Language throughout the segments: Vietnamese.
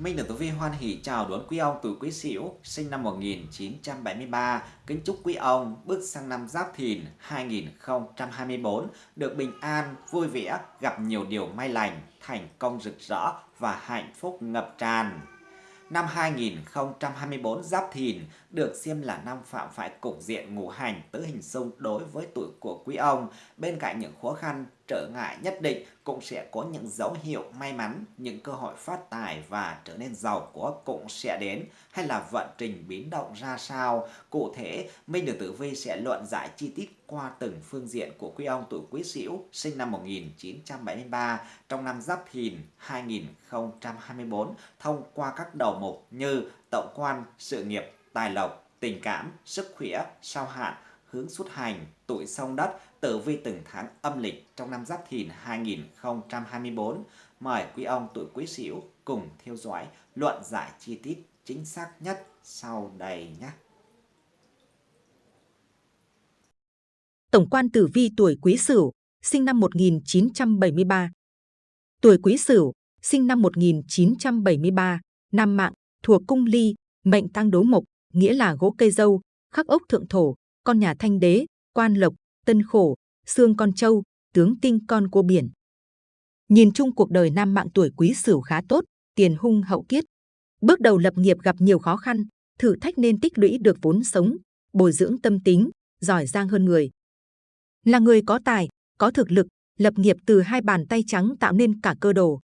Minh được Tử Vi hoan hỷ chào đón quý ông tuổi Quý Sửu sinh năm 1973, kính chúc quý ông bước sang năm Giáp Thìn 2024 được bình an, vui vẻ, gặp nhiều điều may lành, thành công rực rỡ và hạnh phúc ngập tràn. Năm 2024 Giáp Thìn được xem là năm phạm phải cục diện ngũ hành tứ hình xung đối với tuổi của quý ông. Bên cạnh những khó khăn, trở ngại nhất định cũng sẽ có những dấu hiệu may mắn, những cơ hội phát tài và trở nên giàu có cũng sẽ đến hay là vận trình biến động ra sao. Cụ thể, Minh Đường Tử Vi sẽ luận giải chi tiết qua từng phương diện của quý ông tuổi Quý Sửu sinh năm 1973 trong năm Giáp Thìn 2024 thông qua các đầu mục như tổng quan, sự nghiệp, tài lộc, tình cảm, sức khỏe, sao hạn, hướng xuất hành, tuổi sông đất, tử vi từng tháng âm lịch trong năm Giáp Thìn 2024. Mời quý ông tuổi Quý Sửu cùng theo dõi luận giải chi tiết chính xác nhất sau đây nhé. Tổng quan tử vi tuổi Quý Sửu, sinh năm 1973. Tuổi Quý Sửu, sinh năm 1973, nam mạng, thuộc cung ly, mệnh tăng đố mộc, nghĩa là gỗ cây dâu, khắc ốc thượng thổ, con nhà thanh đế, quan lộc, tân khổ, xương con châu, tướng tinh con cua biển. Nhìn chung cuộc đời nam mạng tuổi quý sửu khá tốt, tiền hung hậu kiết. Bước đầu lập nghiệp gặp nhiều khó khăn, thử thách nên tích lũy được vốn sống, bồi dưỡng tâm tính, giỏi giang hơn người. Là người có tài, có thực lực, lập nghiệp từ hai bàn tay trắng tạo nên cả cơ đồ.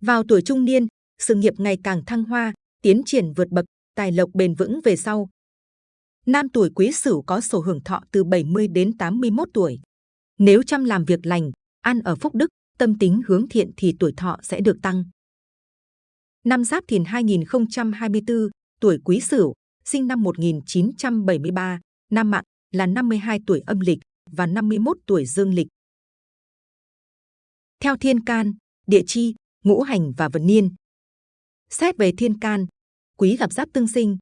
Vào tuổi trung niên, sự nghiệp ngày càng thăng hoa, tiến triển vượt bậc, tài lộc bền vững về sau. Nam tuổi quý sửu có sổ hưởng thọ từ 70 đến 81 tuổi. Nếu chăm làm việc lành, ăn ở phúc đức, tâm tính hướng thiện thì tuổi thọ sẽ được tăng. Năm Giáp Thìn 2024, tuổi Quý Sửu, sinh năm 1973, nam mạng là 52 tuổi âm lịch và 51 tuổi dương lịch. Theo thiên can, địa chi, ngũ hành và vận niên. Xét về thiên can, quý gặp giáp tương sinh,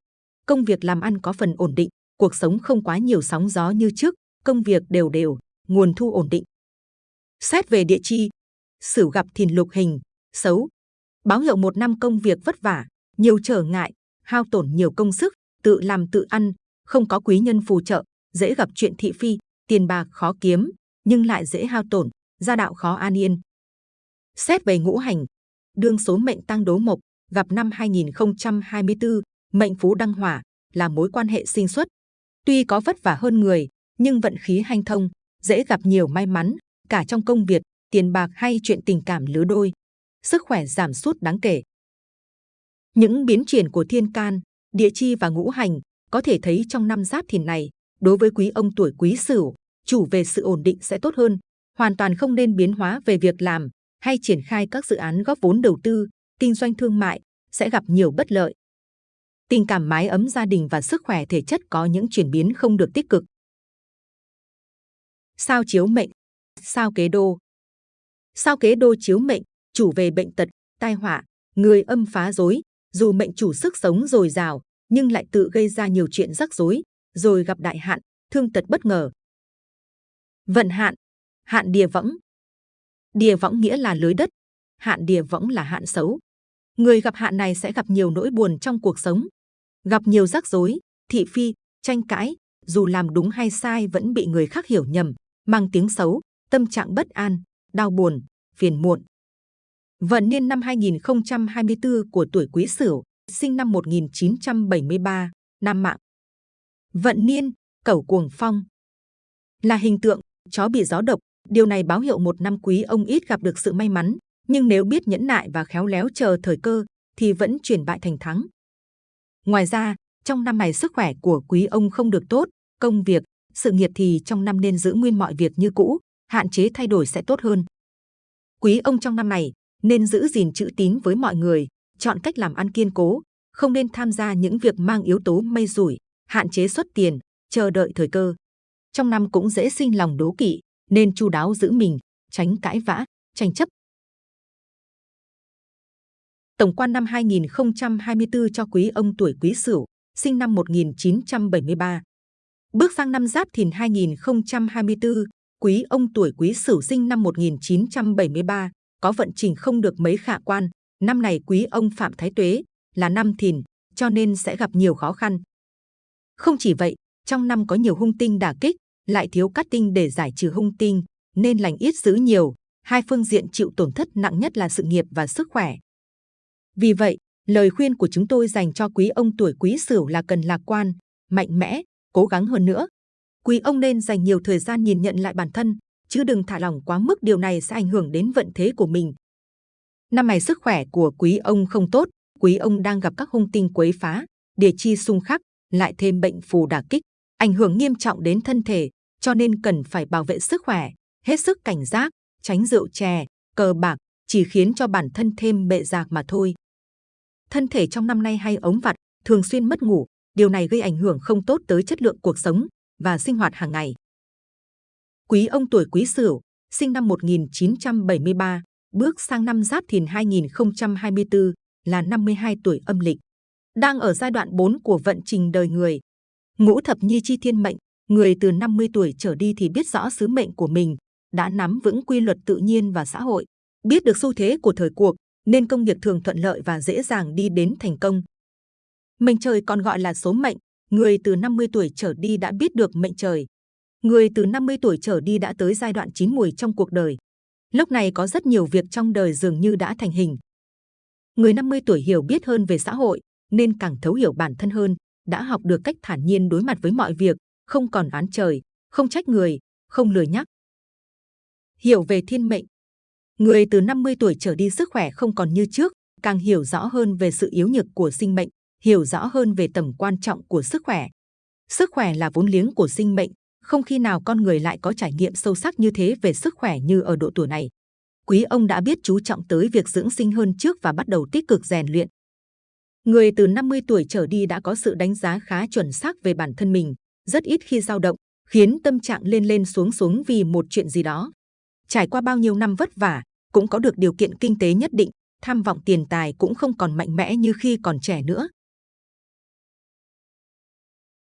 công việc làm ăn có phần ổn định, cuộc sống không quá nhiều sóng gió như trước, công việc đều đều, nguồn thu ổn định. Xét về địa chi, Sửu gặp thìn lục hình, xấu, báo hiệu một năm công việc vất vả, nhiều trở ngại, hao tổn nhiều công sức, tự làm tự ăn, không có quý nhân phù trợ, dễ gặp chuyện thị phi, tiền bạc khó kiếm, nhưng lại dễ hao tổn, gia đạo khó an yên. Xét về ngũ hành, đương số mệnh tăng đố mộc, gặp năm 2024, mệnh phú đăng hỏa, là mối quan hệ sinh xuất. Tuy có vất vả hơn người, nhưng vận khí hanh thông, dễ gặp nhiều may mắn, cả trong công việc, tiền bạc hay chuyện tình cảm lứa đôi. Sức khỏe giảm sút đáng kể. Những biến chuyển của thiên can, địa chi và ngũ hành có thể thấy trong năm giáp thìn này, đối với quý ông tuổi quý sửu, chủ về sự ổn định sẽ tốt hơn, hoàn toàn không nên biến hóa về việc làm hay triển khai các dự án góp vốn đầu tư, kinh doanh thương mại sẽ gặp nhiều bất lợi. Tình cảm mái ấm gia đình và sức khỏe thể chất có những chuyển biến không được tích cực. Sao chiếu mệnh, sao kế đô. Sao kế đô chiếu mệnh, chủ về bệnh tật, tai họa, người âm phá rối, dù mệnh chủ sức sống dồi dào, nhưng lại tự gây ra nhiều chuyện rắc rối, rồi gặp đại hạn, thương tật bất ngờ. Vận hạn, hạn địa võng. Địa võng nghĩa là lưới đất, hạn địa võng là hạn xấu. Người gặp hạn này sẽ gặp nhiều nỗi buồn trong cuộc sống, gặp nhiều rắc rối, thị phi, tranh cãi, dù làm đúng hay sai vẫn bị người khác hiểu nhầm, mang tiếng xấu, tâm trạng bất an, đau buồn, phiền muộn. Vận niên năm 2024 của tuổi Quý Sửu, sinh năm 1973, nam mạng. Vận niên, cẩu cuồng phong. Là hình tượng, chó bị gió độc, điều này báo hiệu một năm quý ông ít gặp được sự may mắn, nhưng nếu biết nhẫn nại và khéo léo chờ thời cơ, thì vẫn chuyển bại thành thắng. Ngoài ra, trong năm này sức khỏe của quý ông không được tốt, công việc, sự nghiệp thì trong năm nên giữ nguyên mọi việc như cũ, hạn chế thay đổi sẽ tốt hơn. Quý ông trong năm này nên giữ gìn chữ tín với mọi người, chọn cách làm ăn kiên cố, không nên tham gia những việc mang yếu tố mây rủi, hạn chế xuất tiền, chờ đợi thời cơ. Trong năm cũng dễ sinh lòng đố kỵ, nên chu đáo giữ mình, tránh cãi vã, tranh chấp. Tổng quan năm 2024 cho quý ông tuổi Quý Sửu, sinh năm 1973. Bước sang năm Giáp Thìn 2024, quý ông tuổi Quý Sửu sinh năm 1973 có vận trình không được mấy khả quan. Năm này quý ông Phạm Thái Tuế, là năm thìn, cho nên sẽ gặp nhiều khó khăn. Không chỉ vậy, trong năm có nhiều hung tinh đả kích, lại thiếu cát tinh để giải trừ hung tinh, nên lành ít dữ nhiều. Hai phương diện chịu tổn thất nặng nhất là sự nghiệp và sức khỏe. Vì vậy, lời khuyên của chúng tôi dành cho quý ông tuổi quý sửu là cần lạc quan, mạnh mẽ, cố gắng hơn nữa. Quý ông nên dành nhiều thời gian nhìn nhận lại bản thân, chứ đừng thả lỏng quá mức điều này sẽ ảnh hưởng đến vận thế của mình. Năm này sức khỏe của quý ông không tốt, quý ông đang gặp các hung tinh quấy phá, địa chi xung khắc, lại thêm bệnh phù đả kích, ảnh hưởng nghiêm trọng đến thân thể, cho nên cần phải bảo vệ sức khỏe, hết sức cảnh giác, tránh rượu chè, cờ bạc, chỉ khiến cho bản thân thêm bệ rạc mà thôi. Thân thể trong năm nay hay ống vặt, thường xuyên mất ngủ, điều này gây ảnh hưởng không tốt tới chất lượng cuộc sống và sinh hoạt hàng ngày. Quý ông tuổi Quý Sửu, sinh năm 1973, bước sang năm Giáp Thìn 2024 là 52 tuổi âm lịch. Đang ở giai đoạn 4 của vận trình đời người. Ngũ thập nhi chi thiên mệnh, người từ 50 tuổi trở đi thì biết rõ sứ mệnh của mình, đã nắm vững quy luật tự nhiên và xã hội, biết được xu thế của thời cuộc, nên công việc thường thuận lợi và dễ dàng đi đến thành công. Mệnh trời còn gọi là số mệnh, người từ 50 tuổi trở đi đã biết được mệnh trời. Người từ 50 tuổi trở đi đã tới giai đoạn chín mùi trong cuộc đời. Lúc này có rất nhiều việc trong đời dường như đã thành hình. Người 50 tuổi hiểu biết hơn về xã hội, nên càng thấu hiểu bản thân hơn, đã học được cách thản nhiên đối mặt với mọi việc, không còn oán trời, không trách người, không lừa nhắc. Hiểu về thiên mệnh Người từ 50 tuổi trở đi sức khỏe không còn như trước, càng hiểu rõ hơn về sự yếu nhược của sinh mệnh, hiểu rõ hơn về tầm quan trọng của sức khỏe. Sức khỏe là vốn liếng của sinh mệnh, không khi nào con người lại có trải nghiệm sâu sắc như thế về sức khỏe như ở độ tuổi này. Quý ông đã biết chú trọng tới việc dưỡng sinh hơn trước và bắt đầu tích cực rèn luyện. Người từ 50 tuổi trở đi đã có sự đánh giá khá chuẩn xác về bản thân mình, rất ít khi dao động, khiến tâm trạng lên lên xuống xuống vì một chuyện gì đó. Trải qua bao nhiêu năm vất vả, cũng có được điều kiện kinh tế nhất định, tham vọng tiền tài cũng không còn mạnh mẽ như khi còn trẻ nữa.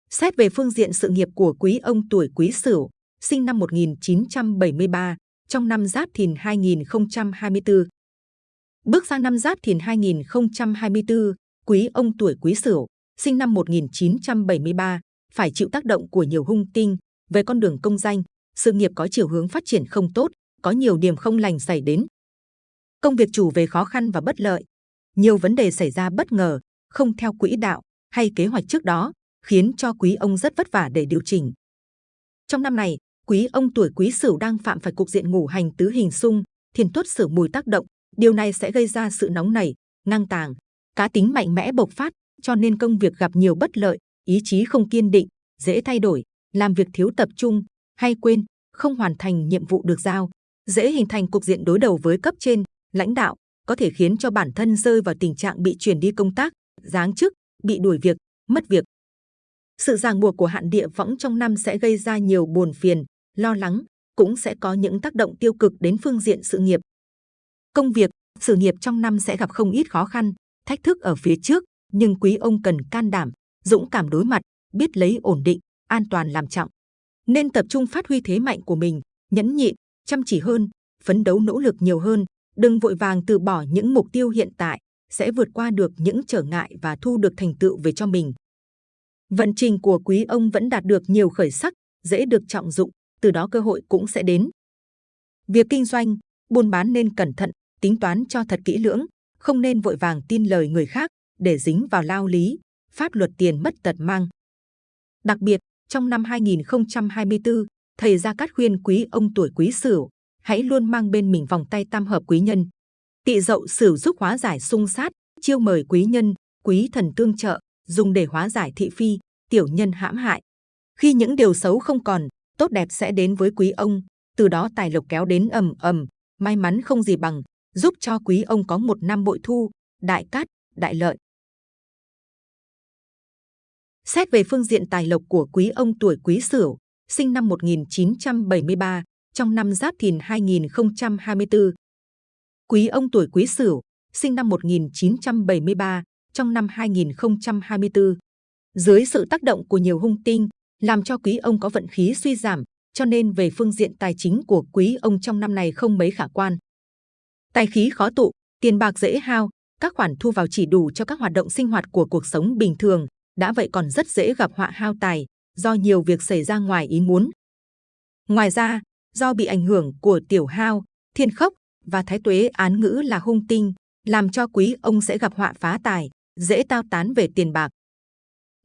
Xét về phương diện sự nghiệp của quý ông tuổi quý sửu, sinh năm 1973, trong năm Giáp Thìn 2024. Bước sang năm Giáp Thìn 2024, quý ông tuổi quý sửu, sinh năm 1973, phải chịu tác động của nhiều hung tinh về con đường công danh, sự nghiệp có chiều hướng phát triển không tốt, có nhiều điểm không lành xảy đến. Công việc chủ về khó khăn và bất lợi, nhiều vấn đề xảy ra bất ngờ, không theo quỹ đạo hay kế hoạch trước đó, khiến cho quý ông rất vất vả để điều chỉnh. Trong năm này, quý ông tuổi quý sửu đang phạm phải cục diện ngủ hành tứ hình xung, thiền tuất sửu mùi tác động, điều này sẽ gây ra sự nóng nảy, ngang tàng, cá tính mạnh mẽ bộc phát, cho nên công việc gặp nhiều bất lợi, ý chí không kiên định, dễ thay đổi, làm việc thiếu tập trung, hay quên, không hoàn thành nhiệm vụ được giao, dễ hình thành cục diện đối đầu với cấp trên, lãnh đạo, có thể khiến cho bản thân rơi vào tình trạng bị chuyển đi công tác, giáng chức, bị đuổi việc, mất việc. Sự ràng buộc của hạn địa võng trong năm sẽ gây ra nhiều buồn phiền, lo lắng, cũng sẽ có những tác động tiêu cực đến phương diện sự nghiệp. Công việc, sự nghiệp trong năm sẽ gặp không ít khó khăn, thách thức ở phía trước, nhưng quý ông cần can đảm, dũng cảm đối mặt, biết lấy ổn định, an toàn làm trọng. Nên tập trung phát huy thế mạnh của mình, nhẫn nhịn, chăm chỉ hơn, phấn đấu nỗ lực nhiều hơn, đừng vội vàng từ bỏ những mục tiêu hiện tại, sẽ vượt qua được những trở ngại và thu được thành tựu về cho mình. Vận trình của quý ông vẫn đạt được nhiều khởi sắc, dễ được trọng dụng, từ đó cơ hội cũng sẽ đến. Việc kinh doanh, buôn bán nên cẩn thận, tính toán cho thật kỹ lưỡng, không nên vội vàng tin lời người khác để dính vào lao lý, pháp luật tiền mất tật mang. Đặc biệt, trong năm 2024, thầy Gia Cát khuyên quý ông tuổi quý sửu, hãy luôn mang bên mình vòng tay tam hợp quý nhân. Tị dậu sửu giúp hóa giải xung sát, chiêu mời quý nhân, quý thần tương trợ, dùng để hóa giải thị phi, tiểu nhân hãm hại. Khi những điều xấu không còn, tốt đẹp sẽ đến với quý ông, từ đó tài lộc kéo đến ầm ầm, may mắn không gì bằng, giúp cho quý ông có một năm bội thu, đại cát, đại lợi. Xét về phương diện tài lộc của quý ông tuổi quý sửu, sinh năm 1973, trong năm Giáp Thìn 2024. Quý ông tuổi Quý Sửu, sinh năm 1973, trong năm 2024. Dưới sự tác động của nhiều hung tinh, làm cho quý ông có vận khí suy giảm, cho nên về phương diện tài chính của quý ông trong năm này không mấy khả quan. Tài khí khó tụ, tiền bạc dễ hao, các khoản thu vào chỉ đủ cho các hoạt động sinh hoạt của cuộc sống bình thường, đã vậy còn rất dễ gặp họa hao tài do nhiều việc xảy ra ngoài ý muốn. Ngoài ra, do bị ảnh hưởng của tiểu hao, thiên khốc và thái tuế án ngữ là hung tinh, làm cho quý ông sẽ gặp họa phá tài, dễ tao tán về tiền bạc.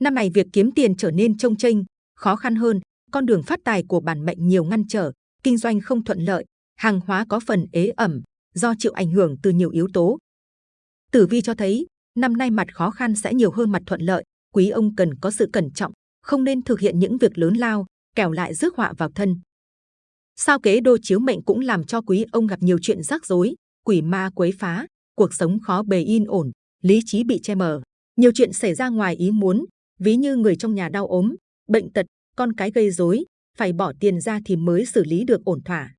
Năm này việc kiếm tiền trở nên trông chênh, khó khăn hơn, con đường phát tài của bản mệnh nhiều ngăn trở, kinh doanh không thuận lợi, hàng hóa có phần ế ẩm do chịu ảnh hưởng từ nhiều yếu tố. Tử vi cho thấy, năm nay mặt khó khăn sẽ nhiều hơn mặt thuận lợi, quý ông cần có sự cẩn trọng, không nên thực hiện những việc lớn lao, kẻo lại rước họa vào thân. Sao kế đô chiếu mệnh cũng làm cho quý ông gặp nhiều chuyện rắc rối, quỷ ma quấy phá, cuộc sống khó bề yên ổn, lý trí bị che mờ. Nhiều chuyện xảy ra ngoài ý muốn, ví như người trong nhà đau ốm, bệnh tật, con cái gây rối, phải bỏ tiền ra thì mới xử lý được ổn thỏa.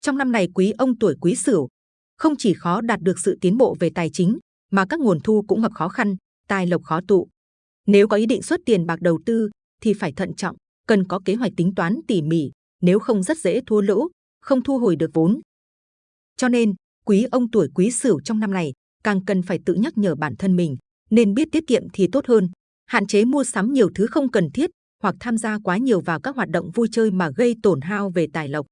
Trong năm này quý ông tuổi quý sửu, không chỉ khó đạt được sự tiến bộ về tài chính, mà các nguồn thu cũng gặp khó khăn, tài lộc khó tụ. Nếu có ý định xuất tiền bạc đầu tư, thì phải thận trọng, cần có kế hoạch tính toán tỉ mỉ, nếu không rất dễ thua lỗ, không thu hồi được vốn. Cho nên, quý ông tuổi quý sửu trong năm này càng cần phải tự nhắc nhở bản thân mình, nên biết tiết kiệm thì tốt hơn, hạn chế mua sắm nhiều thứ không cần thiết hoặc tham gia quá nhiều vào các hoạt động vui chơi mà gây tổn hao về tài lộc.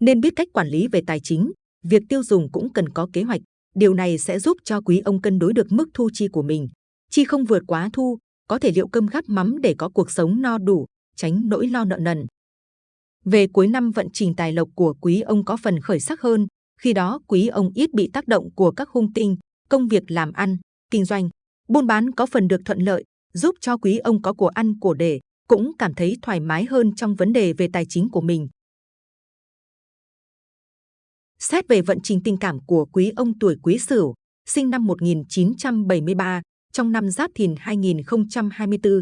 Nên biết cách quản lý về tài chính, việc tiêu dùng cũng cần có kế hoạch. Điều này sẽ giúp cho quý ông cân đối được mức thu chi của mình. Chi không vượt quá thu, có thể liệu cơm gắp mắm để có cuộc sống no đủ, tránh nỗi lo nợ nần. Về cuối năm vận trình tài lộc của quý ông có phần khởi sắc hơn, khi đó quý ông ít bị tác động của các hung tinh, công việc làm ăn, kinh doanh, buôn bán có phần được thuận lợi, giúp cho quý ông có của ăn của để, cũng cảm thấy thoải mái hơn trong vấn đề về tài chính của mình. Xét về vận trình tình cảm của quý ông tuổi quý sửu, sinh năm 1973, trong năm Giáp Thìn 2024.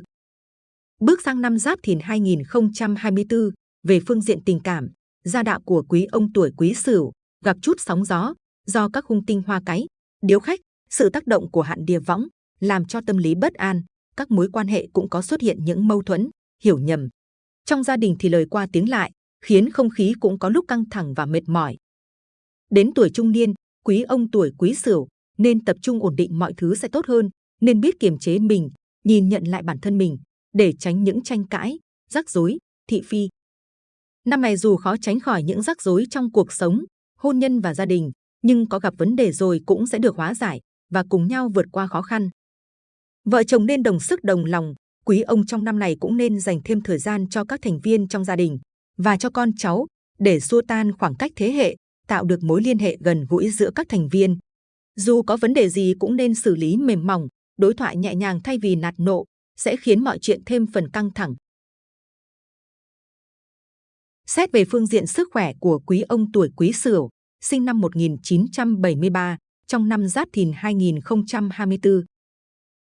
Bước sang năm Giáp Thìn 2024, về phương diện tình cảm, gia đạo của quý ông tuổi quý sửu gặp chút sóng gió do các hung tinh hoa cái, điếu khách, sự tác động của hạn địa võng làm cho tâm lý bất an, các mối quan hệ cũng có xuất hiện những mâu thuẫn, hiểu nhầm. Trong gia đình thì lời qua tiếng lại, khiến không khí cũng có lúc căng thẳng và mệt mỏi. Đến tuổi trung niên, quý ông tuổi quý sửu nên tập trung ổn định mọi thứ sẽ tốt hơn, nên biết kiềm chế mình, nhìn nhận lại bản thân mình để tránh những tranh cãi, rắc rối, thị phi. Năm này dù khó tránh khỏi những rắc rối trong cuộc sống, hôn nhân và gia đình, nhưng có gặp vấn đề rồi cũng sẽ được hóa giải và cùng nhau vượt qua khó khăn. Vợ chồng nên đồng sức đồng lòng, quý ông trong năm này cũng nên dành thêm thời gian cho các thành viên trong gia đình và cho con cháu để xua tan khoảng cách thế hệ, tạo được mối liên hệ gần gũi giữa các thành viên. Dù có vấn đề gì cũng nên xử lý mềm mỏng, đối thoại nhẹ nhàng thay vì nạt nộ, sẽ khiến mọi chuyện thêm phần căng thẳng. Xét về phương diện sức khỏe của quý ông tuổi quý sửu, sinh năm 1973, trong năm Giáp Thìn 2024.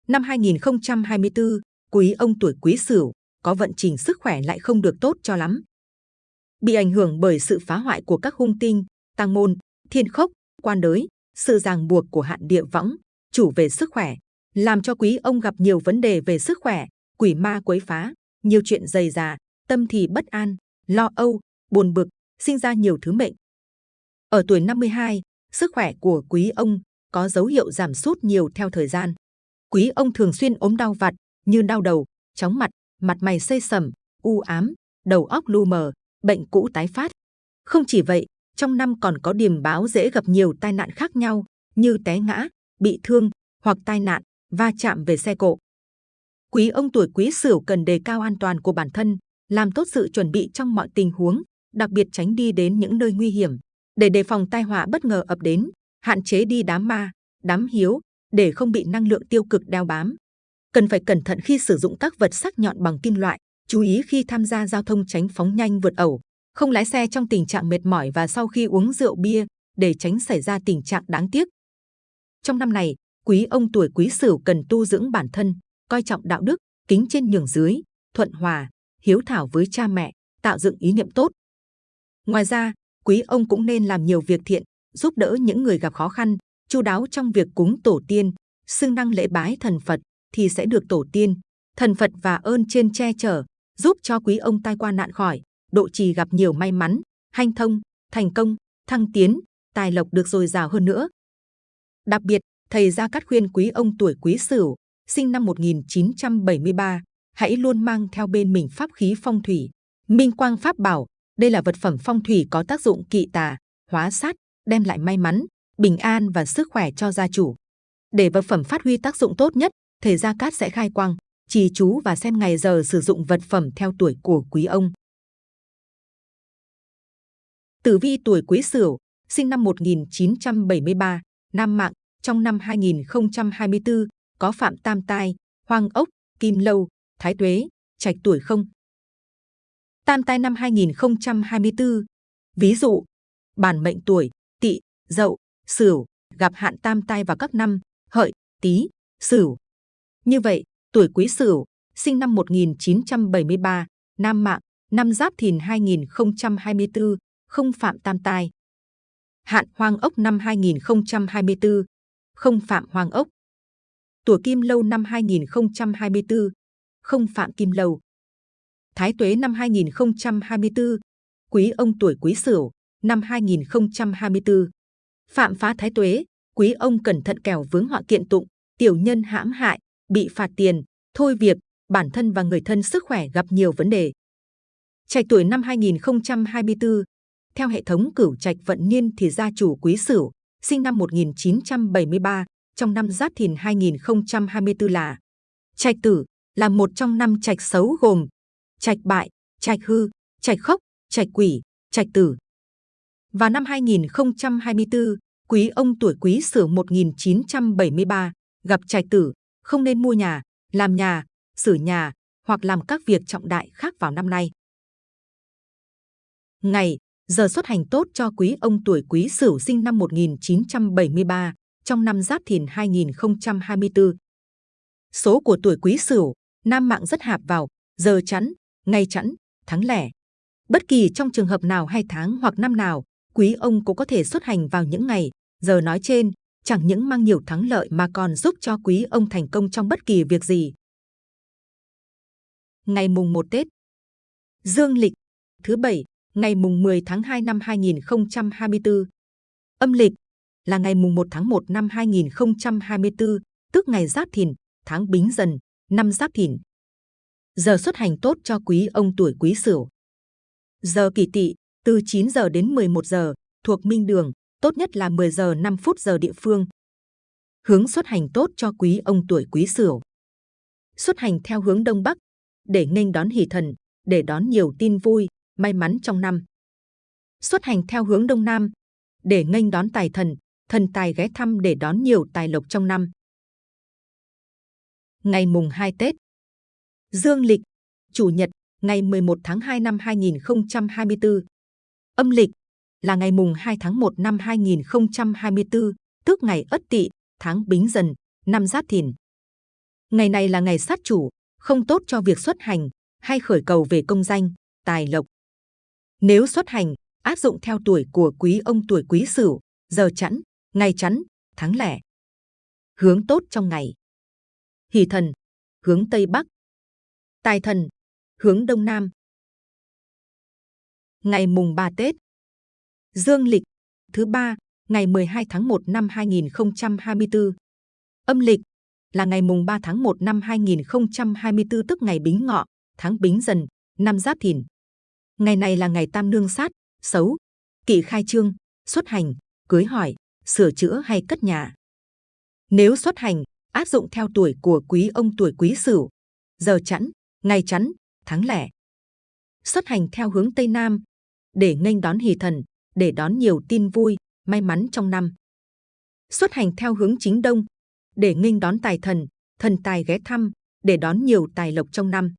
Năm 2024, quý ông tuổi quý sửu có vận trình sức khỏe lại không được tốt cho lắm. Bị ảnh hưởng bởi sự phá hoại của các hung tinh, tăng môn, thiên khốc, quan đới, sự ràng buộc của hạn địa võng, chủ về sức khỏe, làm cho quý ông gặp nhiều vấn đề về sức khỏe, quỷ ma quấy phá, nhiều chuyện dày dà, tâm thì bất an, lo âu, buồn bực, sinh ra nhiều thứ mệnh. Ở tuổi 52, sức khỏe của quý ông có dấu hiệu giảm sút nhiều theo thời gian. Quý ông thường xuyên ốm đau vặt như đau đầu, chóng mặt, mặt mày xây sầm, u ám, đầu óc lu mờ, bệnh cũ tái phát. Không chỉ vậy, trong năm còn có điềm báo dễ gặp nhiều tai nạn khác nhau như té ngã, bị thương hoặc tai nạn, va chạm về xe cộ. Quý ông tuổi quý sửu cần đề cao an toàn của bản thân, làm tốt sự chuẩn bị trong mọi tình huống, đặc biệt tránh đi đến những nơi nguy hiểm để đề phòng tai họa bất ngờ ập đến, hạn chế đi đám ma, đám hiếu để không bị năng lượng tiêu cực đeo bám. Cần phải cẩn thận khi sử dụng các vật sắc nhọn bằng kim loại, chú ý khi tham gia giao thông tránh phóng nhanh vượt ẩu, không lái xe trong tình trạng mệt mỏi và sau khi uống rượu bia để tránh xảy ra tình trạng đáng tiếc. Trong năm này, quý ông tuổi quý sửu cần tu dưỡng bản thân, coi trọng đạo đức, kính trên nhường dưới, thuận hòa, hiếu thảo với cha mẹ, tạo dựng ý niệm tốt. Ngoài ra, quý ông cũng nên làm nhiều việc thiện, giúp đỡ những người gặp khó khăn, chu đáo trong việc cúng tổ tiên, xưng năng lễ bái thần Phật thì sẽ được tổ tiên, thần Phật và ơn trên che chở, giúp cho quý ông tai qua nạn khỏi, độ trì gặp nhiều may mắn, hanh thông, thành công, thăng tiến, tài lộc được dồi dào hơn nữa. Đặc biệt, thầy Gia Cát khuyên quý ông tuổi quý sửu, sinh năm 1973, hãy luôn mang theo bên mình pháp khí phong thủy. Minh Quang Pháp Bảo, đây là vật phẩm phong thủy có tác dụng kỵ tà, hóa sát, đem lại may mắn, bình an và sức khỏe cho gia chủ. Để vật phẩm phát huy tác dụng tốt nhất, thầy Gia Cát sẽ khai quang, trì chú và xem ngày giờ sử dụng vật phẩm theo tuổi của quý ông. Tử vi tuổi Quý Sửu, sinh năm 1973, nam mạng, trong năm 2024 có phạm tam tai, hoang ốc, kim lâu, thái tuế, trạch tuổi không. Tam tai năm 2024, ví dụ, bản mệnh tuổi, tỵ, dậu, sửu, gặp hạn tam tai vào các năm, hợi, tý, sửu. Như vậy, tuổi quý sửu, sinh năm 1973, nam mạng, năm giáp thìn 2024, không phạm tam tai. Hạn hoang ốc năm 2024, không phạm hoàng ốc. Tuổi kim lâu năm 2024, không phạm kim lâu. Thái tuế năm 2024, quý ông tuổi quý sửu, năm 2024. Phạm phá thái tuế, quý ông cẩn thận kẻo vướng họa kiện tụng, tiểu nhân hãm hại, bị phạt tiền, thôi việc, bản thân và người thân sức khỏe gặp nhiều vấn đề. Trạch tuổi năm 2024, theo hệ thống cửu trạch vận niên thì gia chủ quý sửu, sinh năm 1973, trong năm Giáp Thìn 2024 là Trạch tử là một trong năm trạch xấu gồm trạch bại, trạch hư, trạch khốc, trạch quỷ, trạch tử. Và năm 2024, quý ông tuổi quý sửu 1973 gặp trạch tử, không nên mua nhà, làm nhà, sửa nhà hoặc làm các việc trọng đại khác vào năm nay. Ngày, giờ xuất hành tốt cho quý ông tuổi quý sửu sinh năm 1973 trong năm Giáp Thìn 2024. Số của tuổi quý sửu, nam mạng rất hạp vào, giờ chẵn, ngày chẵn, tháng lẻ. Bất kỳ trong trường hợp nào hay tháng hoặc năm nào, quý ông cũng có thể xuất hành vào những ngày, giờ nói trên, chẳng những mang nhiều thắng lợi mà còn giúp cho quý ông thành công trong bất kỳ việc gì. Ngày mùng 1 Tết Dương lịch thứ bảy, ngày mùng 10 tháng 2 năm 2024. Âm lịch là ngày mùng 1 tháng 1 năm 2024, tức ngày Giáp Thìn, tháng Bính Dần, năm Giáp Thìn. Giờ xuất hành tốt cho quý ông tuổi Quý Sửu. Giờ Kỷ Tỵ từ 9 giờ đến 11 giờ, thuộc Minh Đường, tốt nhất là 10 giờ 5 phút giờ địa phương. Hướng xuất hành tốt cho quý ông tuổi Quý Sửu. Xuất hành theo hướng Đông Bắc, để nghênh đón hỷ thần, để đón nhiều tin vui, may mắn trong năm. Xuất hành theo hướng Đông Nam, để nghênh đón tài thần, thần tài ghé thăm để đón nhiều tài lộc trong năm. Ngày mùng 2 Tết Dương lịch, Chủ nhật, ngày 11 tháng 2 năm 2024. Âm lịch là ngày mùng 2 tháng 1 năm 2024, tức ngày Ất Tỵ, tháng Bính Dần, năm Giáp Thìn. Ngày này là ngày sát chủ, không tốt cho việc xuất hành hay khởi cầu về công danh, tài lộc. Nếu xuất hành, áp dụng theo tuổi của quý ông tuổi quý sửu, giờ chẵn, ngày chẵn, tháng lẻ. Hướng tốt trong ngày. Hỷ thần, hướng Tây Bắc. Tài thần, hướng Đông Nam. Ngày mùng 3 Tết. Dương lịch, thứ ba, ngày 12 tháng 1 năm 2024. Âm lịch, là ngày mùng 3 tháng 1 năm 2024 tức ngày Bính Ngọ, tháng Bính Dần, năm Giáp Thìn. Ngày này là ngày tam nương sát, xấu, kỵ khai trương, xuất hành, cưới hỏi, sửa chữa hay cất nhà. Nếu xuất hành, áp dụng theo tuổi của quý ông tuổi quý sửu, giờ chẵn, ngày chẵn, tháng lẻ. Xuất hành theo hướng Tây Nam, để nghênh đón hỷ thần, để đón nhiều tin vui, may mắn trong năm. Xuất hành theo hướng chính Đông, để nghênh đón tài thần, thần tài ghé thăm, để đón nhiều tài lộc trong năm.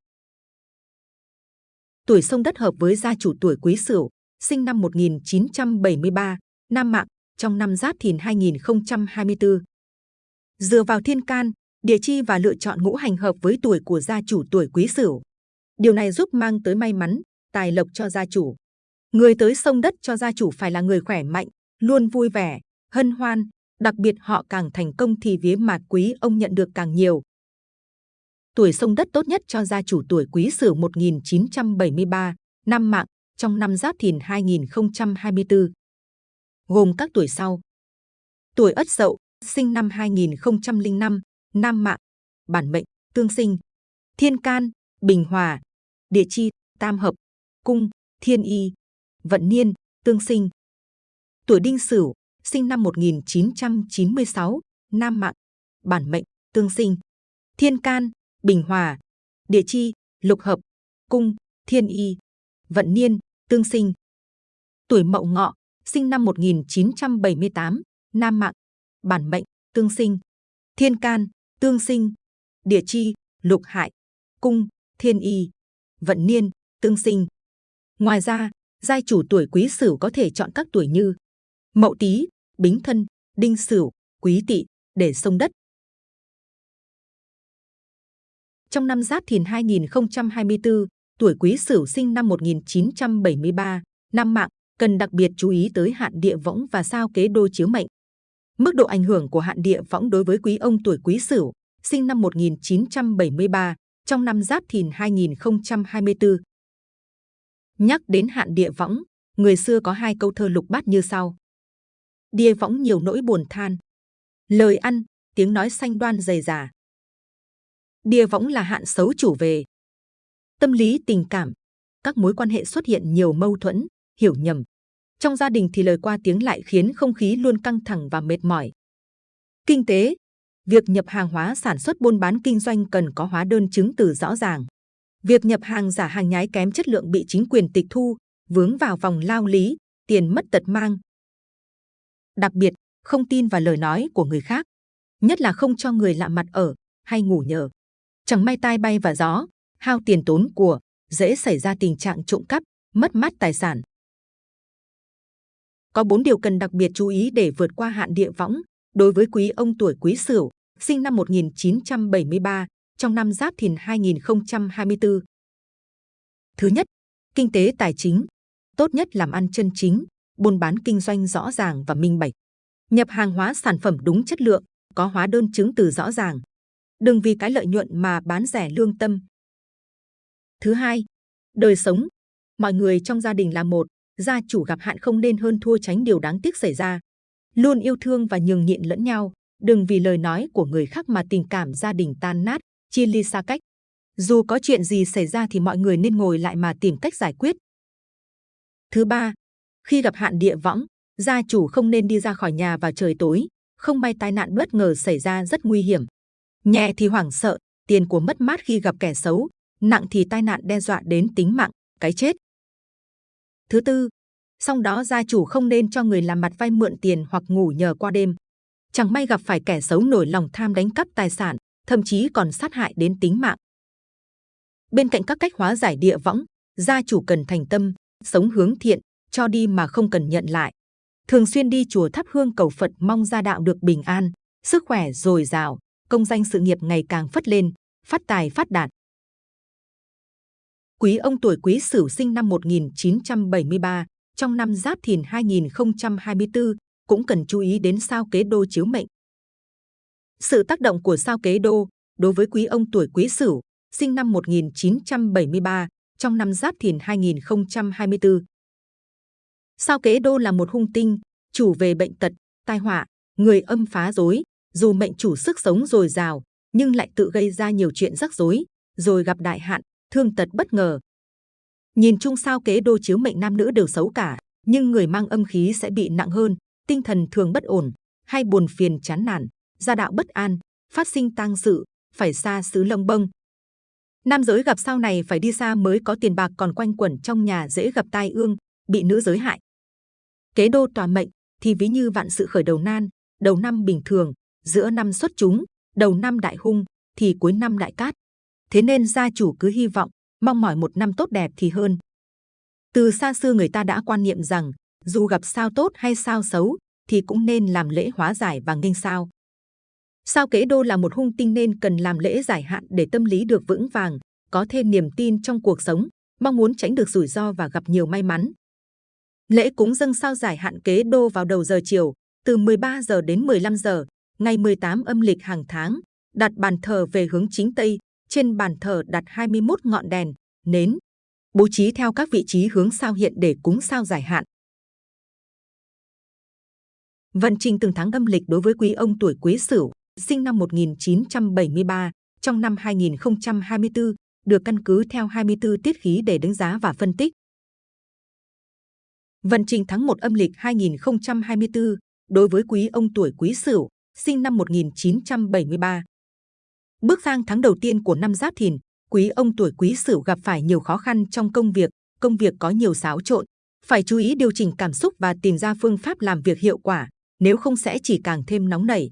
Tuổi sông đất hợp với gia chủ tuổi Quý Sửu, sinh năm 1973, Nam Mạng, trong năm Giáp Thìn 2024. Dựa vào thiên can, địa chi và lựa chọn ngũ hành hợp với tuổi của gia chủ tuổi Quý Sửu. Điều này giúp mang tới may mắn, tài lộc cho gia chủ. Người tới sông đất cho gia chủ phải là người khỏe mạnh, luôn vui vẻ, hân hoan, đặc biệt họ càng thành công thì vía mạt quý ông nhận được càng nhiều. Tuổi sông đất tốt nhất cho gia chủ tuổi quý sửu 1973, năm mạng, trong năm giáp thìn 2024. Gồm các tuổi sau. Tuổi ất dậu, sinh năm 2005, nam mạng, bản mệnh, tương sinh, thiên can, bình hòa, địa chi, tam hợp, cung, thiên y, vận niên, tương sinh. Tuổi đinh sửu, sinh năm 1996, nam mạng, bản mệnh, tương sinh, thiên can, bình hòa, địa chi, lục hợp, cung, thiên y, vận niên, tương sinh. Tuổi mậu ngọ, sinh năm 1978, nam mạng, bản mệnh, tương sinh, thiên can, tương sinh, địa chi, lục hại, cung, thiên y, vận niên, tương sinh. Ngoài ra, giai chủ tuổi quý sửu có thể chọn các tuổi như mậu tý, bính thân, đinh sửu, quý tỵ để sông đất. Trong năm Giáp Thìn 2024, tuổi Quý Sửu sinh năm 1973, năm mạng cần đặc biệt chú ý tới hạn địa võng và sao kế đô chiếu mệnh. Mức độ ảnh hưởng của hạn địa võng đối với quý ông tuổi Quý Sửu sinh năm 1973 trong năm Giáp Thìn 2024. Nhắc đến hạn địa võng, người xưa có hai câu thơ lục bát như sau. Địa võng nhiều nỗi buồn than, lời ăn, tiếng nói xanh đoan dày dà. Đia võng là hạn xấu chủ về. Tâm lý tình cảm, các mối quan hệ xuất hiện nhiều mâu thuẫn, hiểu nhầm. Trong gia đình thì lời qua tiếng lại khiến không khí luôn căng thẳng và mệt mỏi. Kinh tế, việc nhập hàng hóa sản xuất buôn bán kinh doanh cần có hóa đơn chứng từ rõ ràng. Việc nhập hàng giả hàng nhái kém chất lượng bị chính quyền tịch thu, vướng vào vòng lao lý, tiền mất tật mang. Đặc biệt, không tin vào lời nói của người khác, nhất là không cho người lạ mặt ở hay ngủ nhờ. Chẳng may tai bay và gió, hao tiền tốn của, dễ xảy ra tình trạng trộm cắp, mất mát tài sản. Có bốn điều cần đặc biệt chú ý để vượt qua hạn địa võng đối với quý ông tuổi Quý Sửu, sinh năm 1973, trong năm Giáp Thìn 2024. Thứ nhất, kinh tế tài chính. Tốt nhất làm ăn chân chính, buôn bán kinh doanh rõ ràng và minh bạch. Nhập hàng hóa sản phẩm đúng chất lượng, có hóa đơn chứng từ rõ ràng. Đừng vì cái lợi nhuận mà bán rẻ lương tâm. Thứ hai, đời sống. Mọi người trong gia đình là một, gia chủ gặp hạn không nên hơn thua tránh điều đáng tiếc xảy ra. Luôn yêu thương và nhường nhịn lẫn nhau, đừng vì lời nói của người khác mà tình cảm gia đình tan nát, chia ly xa cách. Dù có chuyện gì xảy ra thì mọi người nên ngồi lại mà tìm cách giải quyết. Thứ ba, khi gặp hạn địa võng, gia chủ không nên đi ra khỏi nhà vào trời tối, không may tai nạn bất ngờ xảy ra rất nguy hiểm. Nhẹ thì hoảng sợ, tiền của mất mát khi gặp kẻ xấu, nặng thì tai nạn đe dọa đến tính mạng, cái chết. Thứ tư, song đó gia chủ không nên cho người làm mặt vay mượn tiền hoặc ngủ nhờ qua đêm. Chẳng may gặp phải kẻ xấu nổi lòng tham đánh cắp tài sản, thậm chí còn sát hại đến tính mạng. Bên cạnh các cách hóa giải địa võng, gia chủ cần thành tâm, sống hướng thiện, cho đi mà không cần nhận lại. Thường xuyên đi chùa thắp hương cầu Phật mong gia đạo được bình an, sức khỏe dồi dào, công danh sự nghiệp ngày càng phất lên, phát tài phát đạt. Quý ông tuổi Quý Sửu sinh năm 1973, trong năm Giáp Thìn 2024 cũng cần chú ý đến sao kế đô chiếu mệnh. Sự tác động của sao kế đô đối với quý ông tuổi Quý Sửu sinh năm 1973 trong năm Giáp Thìn 2024. Sao kế đô là một hung tinh, chủ về bệnh tật, tai họa, người âm phá rối, dù mệnh chủ sức sống dồi dào, nhưng lại tự gây ra nhiều chuyện rắc rối, rồi gặp đại hạn, thương tật bất ngờ. Nhìn chung sao kế đô chiếu mệnh nam nữ đều xấu cả, nhưng người mang âm khí sẽ bị nặng hơn, tinh thần thường bất ổn, hay buồn phiền chán nản, gia đạo bất an, phát sinh tang sự, phải xa xứ lông bông. Nam giới gặp sao này phải đi xa mới có tiền bạc còn quanh quẩn trong nhà dễ gặp tai ương, bị nữ giới hại. Kế đô tòa mệnh thì ví như vạn sự khởi đầu nan, đầu năm bình thường, giữa năm xuất chúng, đầu năm đại hung, thì cuối năm đại cát. Thế nên gia chủ cứ hy vọng, mong mỏi một năm tốt đẹp thì hơn. Từ xa xưa người ta đã quan niệm rằng, dù gặp sao tốt hay sao xấu, thì cũng nên làm lễ hóa giải và nghênh sao. Sao kế đô là một hung tinh nên cần làm lễ giải hạn để tâm lý được vững vàng, có thêm niềm tin trong cuộc sống, mong muốn tránh được rủi ro và gặp nhiều may mắn. Lễ cúng dâng sao giải hạn kế đô vào đầu giờ chiều, từ 13 giờ đến 15 giờ, ngày 18 âm lịch hàng tháng, đặt bàn thờ về hướng chính Tây, trên bàn thờ đặt 21 ngọn đèn, nến, bố trí theo các vị trí hướng sao hiện để cúng sao giải hạn. Vận trình từng tháng âm lịch đối với quý ông tuổi Quý Sửu, sinh năm 1973, trong năm 2024, được căn cứ theo 24 tiết khí để đánh giá và phân tích. Vận trình tháng 1 âm lịch 2024 đối với quý ông tuổi Quý Sửu, sinh năm 1973. Bước sang tháng đầu tiên của năm Giáp Thìn, quý ông tuổi Quý Sửu gặp phải nhiều khó khăn trong công việc, công việc có nhiều xáo trộn, phải chú ý điều chỉnh cảm xúc và tìm ra phương pháp làm việc hiệu quả, nếu không sẽ chỉ càng thêm nóng nảy.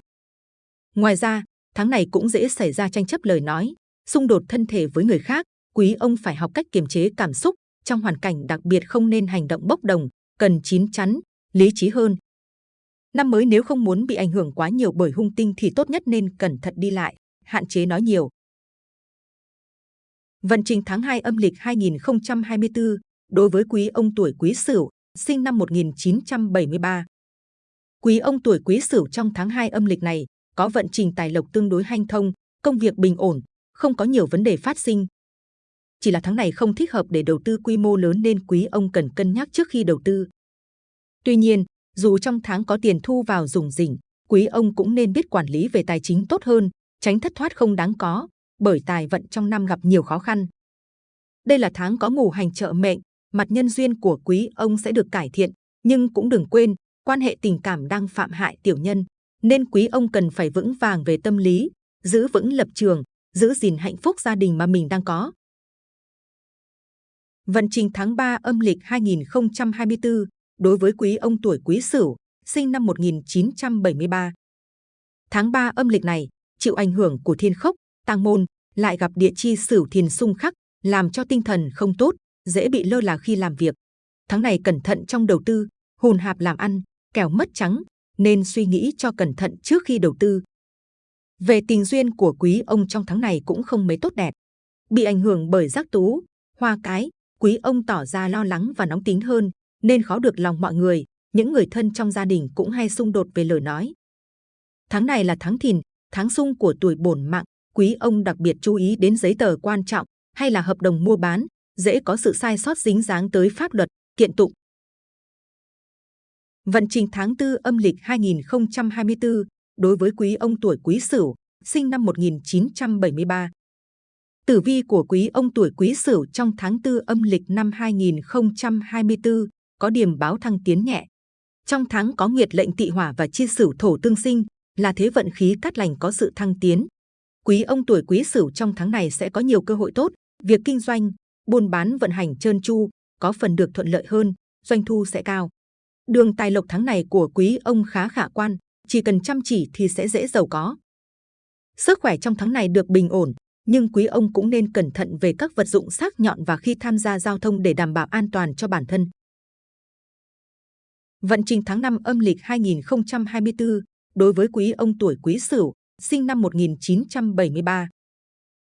Ngoài ra, tháng này cũng dễ xảy ra tranh chấp lời nói, xung đột thân thể với người khác, quý ông phải học cách kiềm chế cảm xúc, trong hoàn cảnh đặc biệt không nên hành động bốc đồng, cần chín chắn, lý trí hơn. Năm mới nếu không muốn bị ảnh hưởng quá nhiều bởi hung tinh thì tốt nhất nên cẩn thận đi lại, hạn chế nói nhiều. Vận trình tháng 2 âm lịch 2024 đối với quý ông tuổi Quý Sửu, sinh năm 1973. Quý ông tuổi Quý Sửu trong tháng 2 âm lịch này có vận trình tài lộc tương đối hanh thông, công việc bình ổn, không có nhiều vấn đề phát sinh. Chỉ là tháng này không thích hợp để đầu tư quy mô lớn nên quý ông cần cân nhắc trước khi đầu tư. Tuy nhiên, dù trong tháng có tiền thu vào dùng rỉnh, quý ông cũng nên biết quản lý về tài chính tốt hơn, tránh thất thoát không đáng có, bởi tài vận trong năm gặp nhiều khó khăn. Đây là tháng có ngủ hành trợ mệnh, mặt nhân duyên của quý ông sẽ được cải thiện, nhưng cũng đừng quên, quan hệ tình cảm đang phạm hại tiểu nhân, nên quý ông cần phải vững vàng về tâm lý, giữ vững lập trường, giữ gìn hạnh phúc gia đình mà mình đang có. Vận trình tháng 3 âm lịch 2024 đối với quý ông tuổi Quý Sửu, sinh năm 1973. Tháng 3 âm lịch này, chịu ảnh hưởng của thiên khốc, tăng môn, lại gặp địa chi Sửu Thiền xung khắc, làm cho tinh thần không tốt, dễ bị lơ là khi làm việc. Tháng này cẩn thận trong đầu tư, hùn hạp làm ăn, kẻo mất trắng, nên suy nghĩ cho cẩn thận trước khi đầu tư. Về tình duyên của quý ông trong tháng này cũng không mấy tốt đẹp. Bị ảnh hưởng bởi giác tú, hoa cái, quý ông tỏ ra lo lắng và nóng tính hơn, nên khó được lòng mọi người. Những người thân trong gia đình cũng hay xung đột về lời nói. Tháng này là tháng thìn, tháng sung của tuổi bổn mạng. Quý ông đặc biệt chú ý đến giấy tờ quan trọng hay là hợp đồng mua bán, dễ có sự sai sót dính dáng tới pháp luật, kiện tụng. Vận trình tháng 4 âm lịch 2024 đối với quý ông tuổi Quý Sửu, sinh năm 1973. Tử vi của quý ông tuổi Quý Sửu trong tháng 4 âm lịch năm 2024 có điểm báo thăng tiến nhẹ. Trong tháng có nguyệt lệnh tỵ hỏa và chi sửu thổ tương sinh, là thế vận khí cát lành có sự thăng tiến. Quý ông tuổi Quý Sửu trong tháng này sẽ có nhiều cơ hội tốt, việc kinh doanh, buôn bán vận hành trơn tru, có phần được thuận lợi hơn, doanh thu sẽ cao. Đường tài lộc tháng này của quý ông khá khả quan, chỉ cần chăm chỉ thì sẽ dễ giàu có. Sức khỏe trong tháng này được bình ổn, nhưng quý ông cũng nên cẩn thận về các vật dụng sắc nhọn và khi tham gia giao thông để đảm bảo an toàn cho bản thân. Vận trình tháng 5 âm lịch 2024 đối với quý ông tuổi Quý Sửu, sinh năm 1973.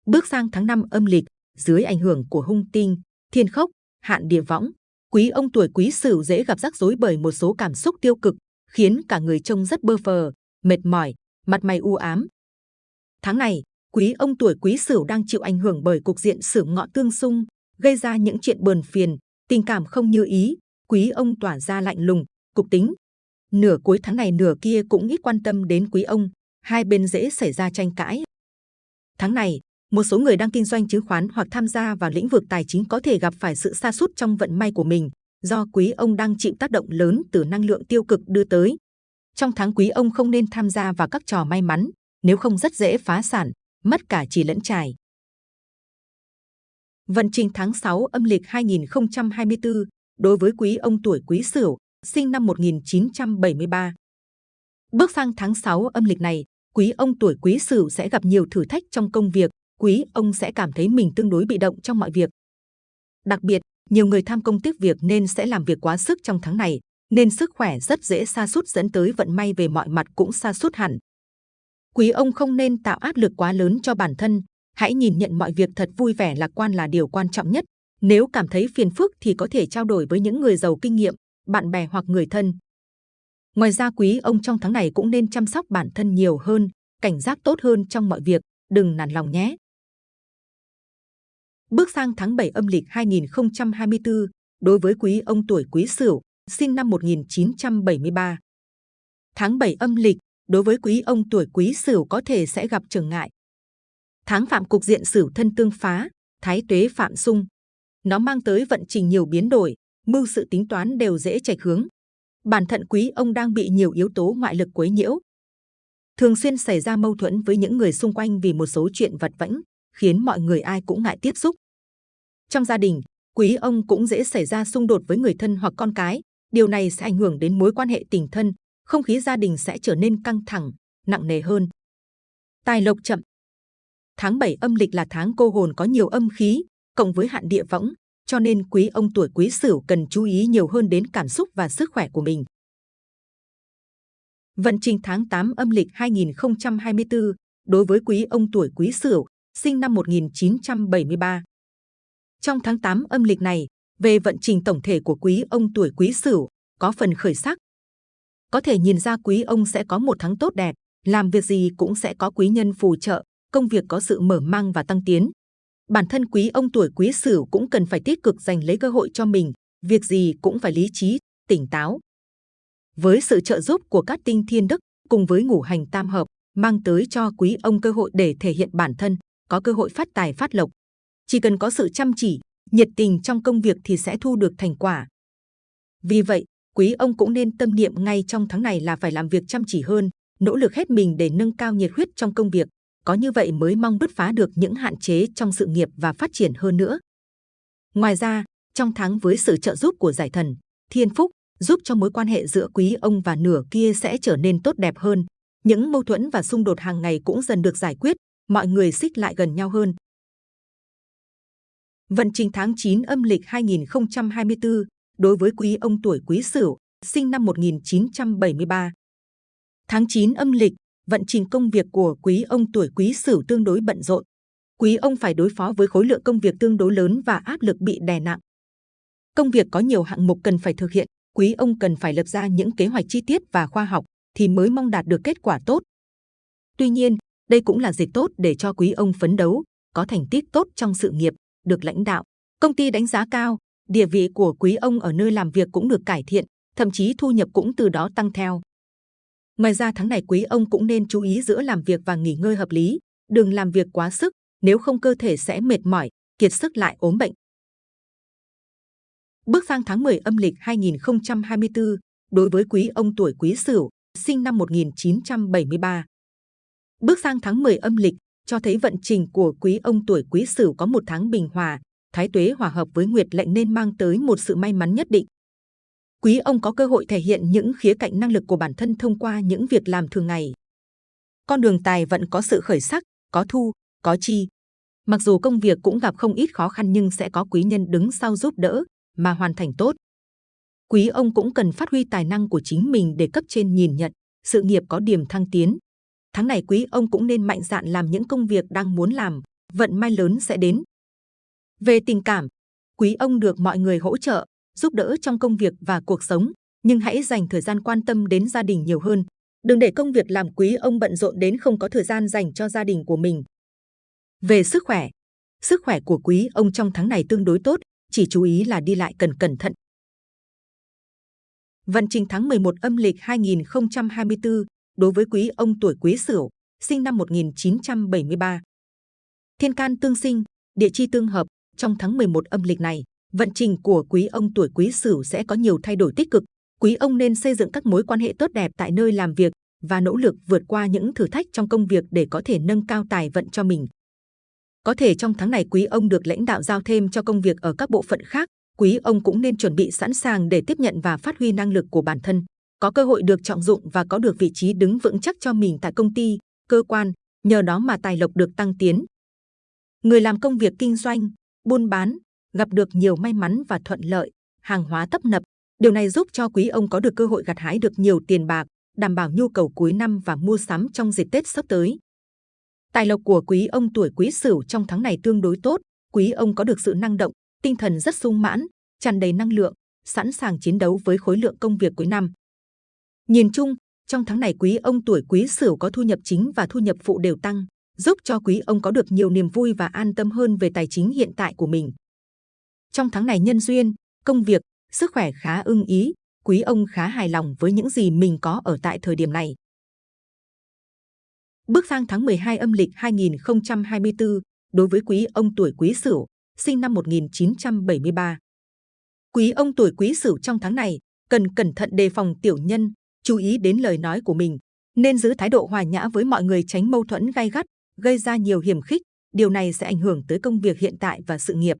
Bước sang tháng 5 âm lịch, dưới ảnh hưởng của hung tinh, thiên khốc, hạn địa võng, quý ông tuổi Quý Sửu dễ gặp rắc rối bởi một số cảm xúc tiêu cực, khiến cả người trông rất bơ phờ, mệt mỏi, mặt mày u ám. Tháng này, quý ông tuổi Quý Sửu đang chịu ảnh hưởng bởi cục diện sửu ngọ tương xung, gây ra những chuyện bờn phiền, tình cảm không như ý. Quý ông tỏa ra lạnh lùng, cục tính. Nửa cuối tháng này nửa kia cũng ít quan tâm đến quý ông, hai bên dễ xảy ra tranh cãi. Tháng này, một số người đang kinh doanh chứng khoán hoặc tham gia vào lĩnh vực tài chính có thể gặp phải sự sa sút trong vận may của mình, do quý ông đang chịu tác động lớn từ năng lượng tiêu cực đưa tới. Trong tháng quý ông không nên tham gia vào các trò may mắn, nếu không rất dễ phá sản, mất cả chỉ lẫn trải. Vận trình tháng 6 âm lịch 2024 đối với quý ông tuổi Quý Sửu, sinh năm 1973. Bước sang tháng 6 âm lịch này, quý ông tuổi Quý Sửu sẽ gặp nhiều thử thách trong công việc, quý ông sẽ cảm thấy mình tương đối bị động trong mọi việc. Đặc biệt, nhiều người tham công tiếc việc nên sẽ làm việc quá sức trong tháng này, nên sức khỏe rất dễ sa sút dẫn tới vận may về mọi mặt cũng sa sút hẳn. Quý ông không nên tạo áp lực quá lớn cho bản thân, hãy nhìn nhận mọi việc thật vui vẻ lạc quan là điều quan trọng nhất. Nếu cảm thấy phiền phức thì có thể trao đổi với những người giàu kinh nghiệm, bạn bè hoặc người thân. Ngoài ra quý ông trong tháng này cũng nên chăm sóc bản thân nhiều hơn, cảnh giác tốt hơn trong mọi việc, đừng nản lòng nhé. Bước sang tháng 7 âm lịch 2024, đối với quý ông tuổi Quý Sửu, sinh năm 1973. Tháng 7 âm lịch, đối với quý ông tuổi quý sửu có thể sẽ gặp trở ngại. Tháng phạm cục diện sửu thân tương phá, thái tuế phạm xung. Nó mang tới vận trình nhiều biến đổi, mưu sự tính toán đều dễ chạy hướng. Bản thận quý ông đang bị nhiều yếu tố ngoại lực quấy nhiễu. Thường xuyên xảy ra mâu thuẫn với những người xung quanh vì một số chuyện vật vãnh, khiến mọi người ai cũng ngại tiếp xúc. Trong gia đình, quý ông cũng dễ xảy ra xung đột với người thân hoặc con cái. Điều này sẽ ảnh hưởng đến mối quan hệ tình thân, không khí gia đình sẽ trở nên căng thẳng, nặng nề hơn. Tài lộc chậm Tháng 7 âm lịch là tháng cô hồn có nhiều âm khí, cộng với hạn địa võng, cho nên quý ông tuổi quý sửu cần chú ý nhiều hơn đến cảm xúc và sức khỏe của mình. Vận trình tháng 8 âm lịch 2024 đối với quý ông tuổi quý sửu, sinh năm 1973. Trong tháng 8 âm lịch này, về vận trình tổng thể của quý ông tuổi quý sửu, có phần khởi sắc. Có thể nhìn ra quý ông sẽ có một tháng tốt đẹp, làm việc gì cũng sẽ có quý nhân phù trợ, công việc có sự mở mang và tăng tiến. Bản thân quý ông tuổi quý sửu cũng cần phải tích cực giành lấy cơ hội cho mình, việc gì cũng phải lý trí, tỉnh táo. Với sự trợ giúp của các tinh thiên đức cùng với ngũ hành tam hợp, mang tới cho quý ông cơ hội để thể hiện bản thân, có cơ hội phát tài phát lộc. Chỉ cần có sự chăm chỉ, nhiệt tình trong công việc thì sẽ thu được thành quả. Vì vậy, quý ông cũng nên tâm niệm ngay trong tháng này là phải làm việc chăm chỉ hơn, nỗ lực hết mình để nâng cao nhiệt huyết trong công việc. Có như vậy mới mong bứt phá được những hạn chế trong sự nghiệp và phát triển hơn nữa. Ngoài ra, trong tháng với sự trợ giúp của giải thần, thiên phúc, giúp cho mối quan hệ giữa quý ông và nửa kia sẽ trở nên tốt đẹp hơn. Những mâu thuẫn và xung đột hàng ngày cũng dần được giải quyết, mọi người xích lại gần nhau hơn. Vận trình tháng 9 âm lịch 2024 đối với quý ông tuổi quý sửu, sinh năm 1973. Tháng 9 âm lịch, vận trình công việc của quý ông tuổi quý sửu tương đối bận rộn. Quý ông phải đối phó với khối lượng công việc tương đối lớn và áp lực bị đè nặng. Công việc có nhiều hạng mục cần phải thực hiện, quý ông cần phải lập ra những kế hoạch chi tiết và khoa học thì mới mong đạt được kết quả tốt. Tuy nhiên, đây cũng là dịp tốt để cho quý ông phấn đấu, có thành tích tốt trong sự nghiệp, được lãnh đạo, công ty đánh giá cao, địa vị của quý ông ở nơi làm việc cũng được cải thiện, thậm chí thu nhập cũng từ đó tăng theo. Ngoài ra tháng này quý ông cũng nên chú ý giữa làm việc và nghỉ ngơi hợp lý, đừng làm việc quá sức, nếu không cơ thể sẽ mệt mỏi, kiệt sức lại ốm bệnh. Bước sang tháng 10 âm lịch 2024, đối với quý ông tuổi quý sửu, sinh năm 1973. Bước sang tháng 10 âm lịch, cho thấy vận trình của quý ông tuổi quý sửu có một tháng bình hòa, thái tuế hòa hợp với nguyệt lệnh nên mang tới một sự may mắn nhất định. Quý ông có cơ hội thể hiện những khía cạnh năng lực của bản thân thông qua những việc làm thường ngày. Con đường tài vận có sự khởi sắc, có thu, có chi. Mặc dù công việc cũng gặp không ít khó khăn nhưng sẽ có quý nhân đứng sau giúp đỡ mà hoàn thành tốt. Quý ông cũng cần phát huy tài năng của chính mình để cấp trên nhìn nhận, sự nghiệp có điểm thăng tiến. Tháng này quý ông cũng nên mạnh dạn làm những công việc đang muốn làm, vận may lớn sẽ đến. Về tình cảm, quý ông được mọi người hỗ trợ, giúp đỡ trong công việc và cuộc sống, nhưng hãy dành thời gian quan tâm đến gia đình nhiều hơn. Đừng để công việc làm quý ông bận rộn đến không có thời gian dành cho gia đình của mình. Về sức khỏe, sức khỏe của quý ông trong tháng này tương đối tốt, chỉ chú ý là đi lại cần cẩn thận. Vận trình tháng 11 âm lịch 2024 đối với quý ông tuổi quý sửu, sinh năm 1973. Thiên can tương sinh, địa chi tương hợp, trong tháng 11 âm lịch này, vận trình của quý ông tuổi quý sửu sẽ có nhiều thay đổi tích cực. Quý ông nên xây dựng các mối quan hệ tốt đẹp tại nơi làm việc và nỗ lực vượt qua những thử thách trong công việc để có thể nâng cao tài vận cho mình. Có thể trong tháng này quý ông được lãnh đạo giao thêm cho công việc ở các bộ phận khác, quý ông cũng nên chuẩn bị sẵn sàng để tiếp nhận và phát huy năng lực của bản thân. Có cơ hội được trọng dụng và có được vị trí đứng vững chắc cho mình tại công ty, cơ quan, nhờ đó mà tài lộc được tăng tiến. Người làm công việc kinh doanh, buôn bán, gặp được nhiều may mắn và thuận lợi, hàng hóa tấp nập. Điều này giúp cho quý ông có được cơ hội gặt hái được nhiều tiền bạc, đảm bảo nhu cầu cuối năm và mua sắm trong dịp Tết sắp tới. Tài lộc của quý ông tuổi quý sửu trong tháng này tương đối tốt, quý ông có được sự năng động, tinh thần rất sung mãn, tràn đầy năng lượng, sẵn sàng chiến đấu với khối lượng công việc cuối năm. Nhìn chung, trong tháng này quý ông tuổi quý sửu có thu nhập chính và thu nhập phụ đều tăng, giúp cho quý ông có được nhiều niềm vui và an tâm hơn về tài chính hiện tại của mình. Trong tháng này nhân duyên, công việc, sức khỏe khá ưng ý, quý ông khá hài lòng với những gì mình có ở tại thời điểm này. Bước sang tháng 12 âm lịch 2024, đối với quý ông tuổi Quý Sửu, sinh năm 1973. Quý ông tuổi Quý Sửu trong tháng này cần cẩn thận đề phòng tiểu nhân, chú ý đến lời nói của mình, nên giữ thái độ hòa nhã với mọi người tránh mâu thuẫn gay gắt, gây ra nhiều hiểm khích. Điều này sẽ ảnh hưởng tới công việc hiện tại và sự nghiệp.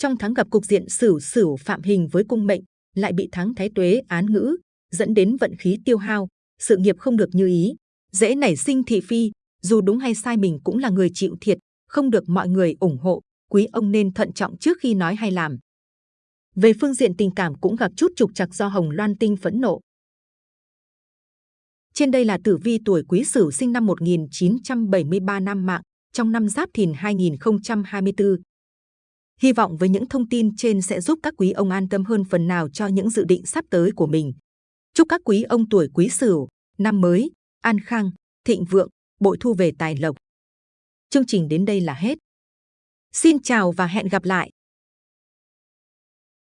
Trong tháng gặp cục diện xử xử phạm hình với cung mệnh, lại bị tháng Thái Tuế án ngữ, dẫn đến vận khí tiêu hao, sự nghiệp không được như ý, dễ nảy sinh thị phi. Dù đúng hay sai mình cũng là người chịu thiệt, không được mọi người ủng hộ. Quý ông nên thận trọng trước khi nói hay làm. Về phương diện tình cảm cũng gặp chút trục trặc do Hồng Loan Tinh phẫn nộ. Trên đây là tử vi tuổi Quý Sửu sinh năm 1973 năm mạng, trong năm Giáp Thìn 2024. Hy vọng với những thông tin trên sẽ giúp các quý ông an tâm hơn phần nào cho những dự định sắp tới của mình. Chúc các quý ông tuổi Quý Sửu năm mới an khang, thịnh vượng, bội thu về tài lộc. Chương trình đến đây là hết. Xin chào và hẹn gặp lại.